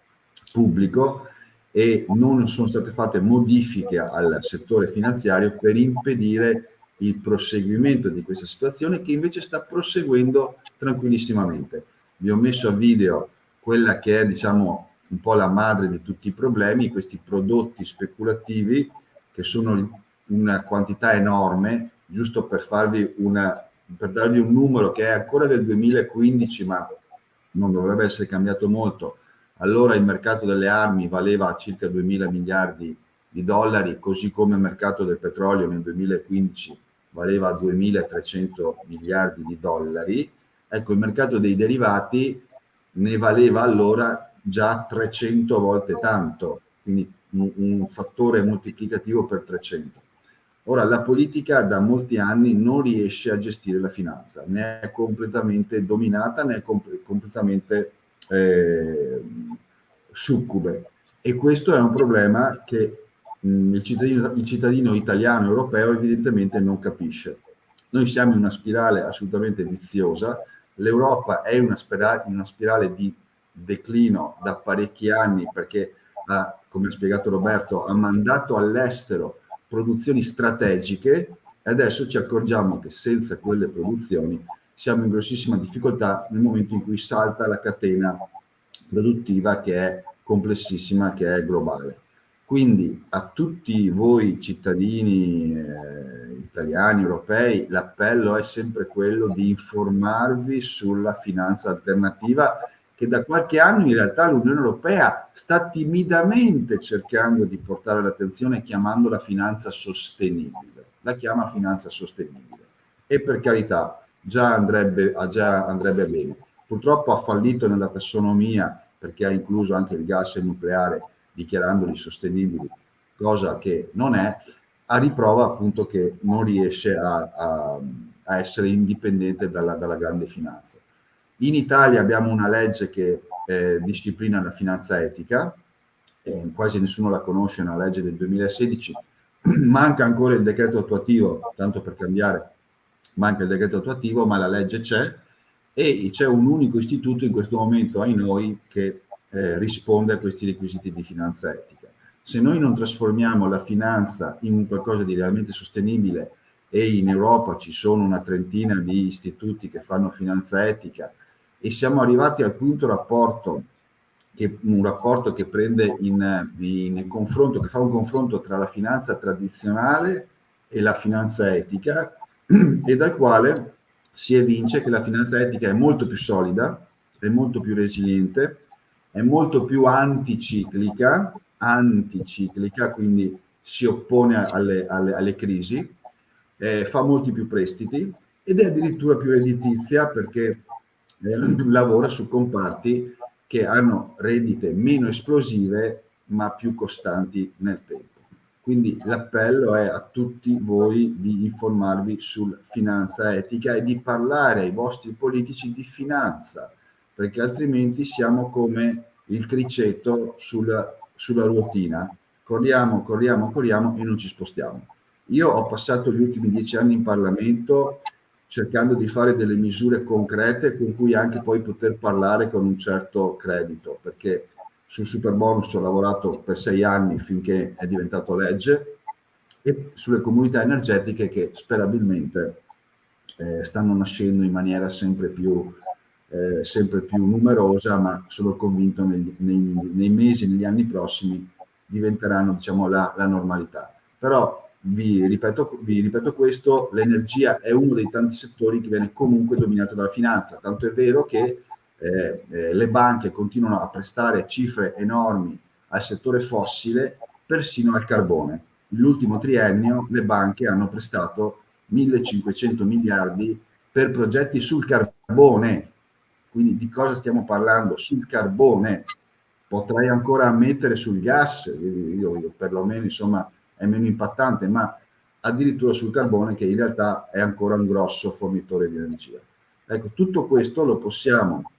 pubblico e non sono state fatte modifiche al settore finanziario per impedire il proseguimento di questa situazione che invece sta proseguendo tranquillissimamente. Vi ho messo a video quella che è diciamo un po' la madre di tutti i problemi, questi prodotti speculativi che sono una quantità enorme, giusto per farvi una, per darvi un numero che è ancora del 2015 ma non dovrebbe essere cambiato molto, allora il mercato delle armi valeva circa 2 mila miliardi di dollari, così come il mercato del petrolio nel 2015 valeva 2.300 miliardi di dollari, ecco il mercato dei derivati ne valeva allora già 300 volte tanto, quindi un, un fattore moltiplicativo per 300. Ora, la politica da molti anni non riesce a gestire la finanza, né è completamente dominata, né è comp completamente eh, succube. E questo è un problema che mh, il, cittadino, il cittadino italiano europeo evidentemente non capisce. Noi siamo in una spirale assolutamente viziosa, l'Europa è una spirale, una spirale di declino da parecchi anni perché, ha, come ha spiegato Roberto, ha mandato all'estero produzioni strategiche e adesso ci accorgiamo che senza quelle produzioni siamo in grossissima difficoltà nel momento in cui salta la catena produttiva che è complessissima, che è globale. Quindi a tutti voi cittadini eh, italiani, europei, l'appello è sempre quello di informarvi sulla finanza alternativa che da qualche anno in realtà l'Unione Europea sta timidamente cercando di portare l'attenzione chiamandola finanza sostenibile. La chiama finanza sostenibile. E per carità, già andrebbe, già andrebbe bene. Purtroppo ha fallito nella tassonomia perché ha incluso anche il gas e il nucleare dichiarandoli sostenibili, cosa che non è, a riprova appunto che non riesce a, a, a essere indipendente dalla, dalla, grande finanza. In Italia abbiamo una legge che eh, disciplina la finanza etica, eh, quasi nessuno la conosce, è una legge del 2016, manca ancora il decreto attuativo, tanto per cambiare, manca il decreto attuativo, ma la legge c'è e c'è un unico istituto in questo momento ai noi che eh, risponde a questi requisiti di finanza etica. Se noi non trasformiamo la finanza in qualcosa di realmente sostenibile e in Europa ci sono una trentina di istituti che fanno finanza etica e siamo arrivati al quinto rapporto, che, un rapporto che prende in, in confronto, che fa un confronto tra la finanza tradizionale e la finanza etica e dal quale si evince che la finanza etica è molto più solida, è molto più resiliente, è molto più anticiclica, anticiclica, quindi si oppone alle, alle, alle crisi, eh, fa molti più prestiti ed è addirittura più redditizia perché eh, lavora su comparti che hanno reddite meno esplosive ma più costanti nel tempo. Quindi l'appello è a tutti voi di informarvi su finanza etica e di parlare ai vostri politici di finanza, perché altrimenti siamo come il criceto sulla, sulla ruotina, corriamo, corriamo, corriamo e non ci spostiamo. Io ho passato gli ultimi dieci anni in Parlamento cercando di fare delle misure concrete con cui anche poi poter parlare con un certo credito, perché sul super bonus ho lavorato per sei anni finché è diventato legge e sulle comunità energetiche che sperabilmente eh, stanno nascendo in maniera sempre più eh, sempre più numerosa, ma sono convinto negli, nei, nei, mesi, negli anni prossimi diventeranno diciamo, la, la normalità. Però vi ripeto, vi ripeto questo, l'energia è uno dei tanti settori che viene comunque dominato dalla finanza, tanto è vero che eh, eh, le banche continuano a prestare cifre enormi al settore fossile, persino al carbone. Nell'ultimo triennio le banche hanno prestato 1500 miliardi per progetti sul carbone, quindi di cosa stiamo parlando? Sul carbone, potrei ancora mettere sul gas, io, io perlomeno insomma è meno impattante, ma addirittura sul carbone che in realtà è ancora un grosso fornitore di energia. Ecco, tutto questo lo possiamo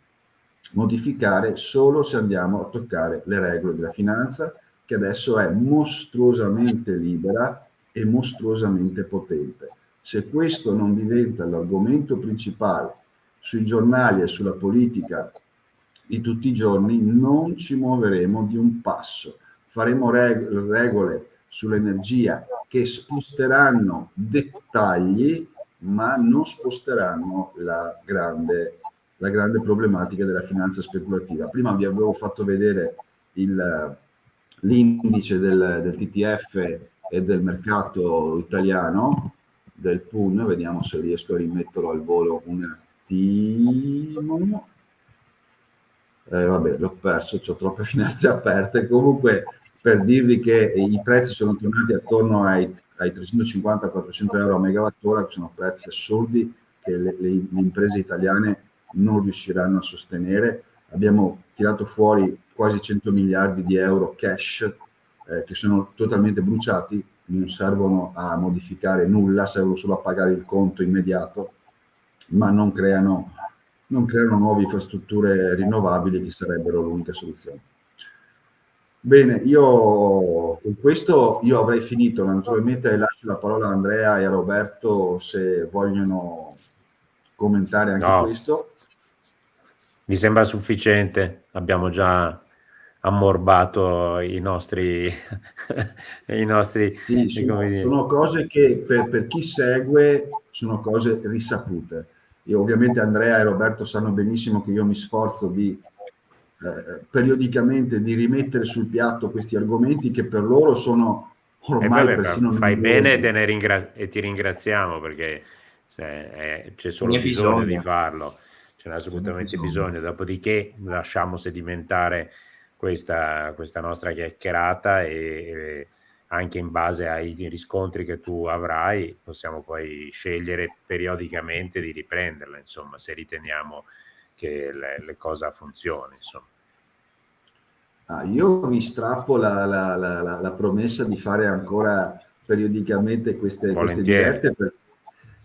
modificare solo se andiamo a toccare le regole della finanza che adesso è mostruosamente libera e mostruosamente potente. Se questo non diventa l'argomento principale sui giornali e sulla politica di tutti i giorni, non ci muoveremo di un passo. Faremo reg regole sull'energia che sposteranno dettagli, ma non sposteranno la grande, la grande problematica della finanza speculativa. Prima vi avevo fatto vedere l'indice del, del TTF e del mercato italiano, del PUN, vediamo se riesco a rimetterlo al volo un attimo. Eh, vabbè, l'ho perso, ho troppe finestre aperte. Comunque, per dirvi che i prezzi sono tornati attorno ai, ai 350-400 euro a megawattora, che sono prezzi assurdi che le, le, le imprese italiane non riusciranno a sostenere. Abbiamo tirato fuori quasi 100 miliardi di euro cash eh, che sono totalmente bruciati non servono a modificare nulla, servono solo a pagare il conto immediato, ma non creano, non creano nuove infrastrutture rinnovabili che sarebbero l'unica soluzione. Bene, io con questo io avrei finito, naturalmente lascio la parola a Andrea e a Roberto se vogliono commentare anche no. questo. Mi sembra sufficiente, abbiamo già ammorbato i nostri, i nostri sì, sono, sono, cose che per, per, chi segue sono cose risapute. Io, ovviamente Andrea e Roberto sanno benissimo che io mi sforzo di eh, periodicamente di rimettere sul piatto questi argomenti che per loro sono ormai eh persino fai bene e, ringra- e, ti ringraziamo perché eh, c'è solo bisogno, bisogno di farlo c'è assolutamente bisogno. bisogno dopodiché lasciamo sedimentare questa, questa nostra chiacchierata e, e anche in base ai riscontri che tu avrai possiamo poi scegliere periodicamente di riprenderla, insomma, se riteniamo che le, le cose funzionino. Insomma. Ah, io vi strappo la, la, la, la, promessa di fare ancora periodicamente queste, queste dirette perché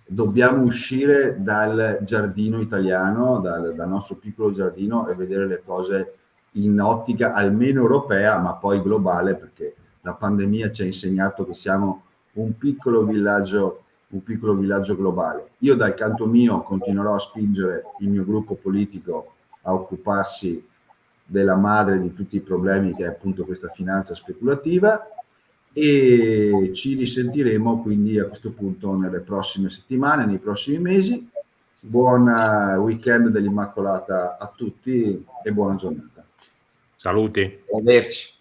dobbiamo uscire dal giardino italiano, dal, dal nostro piccolo giardino e vedere le cose in ottica almeno europea, ma poi globale, perché la pandemia ci ha insegnato che siamo un piccolo villaggio, un piccolo villaggio globale. Io dal canto mio continuerò a spingere il mio gruppo politico a occuparsi della madre di tutti i problemi che è appunto questa finanza speculativa e ci risentiremo quindi a questo punto nelle prossime settimane, nei prossimi mesi. Buon weekend dell'Immacolata a tutti e buona giornata. Saluti. Arrivederci.